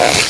Bye.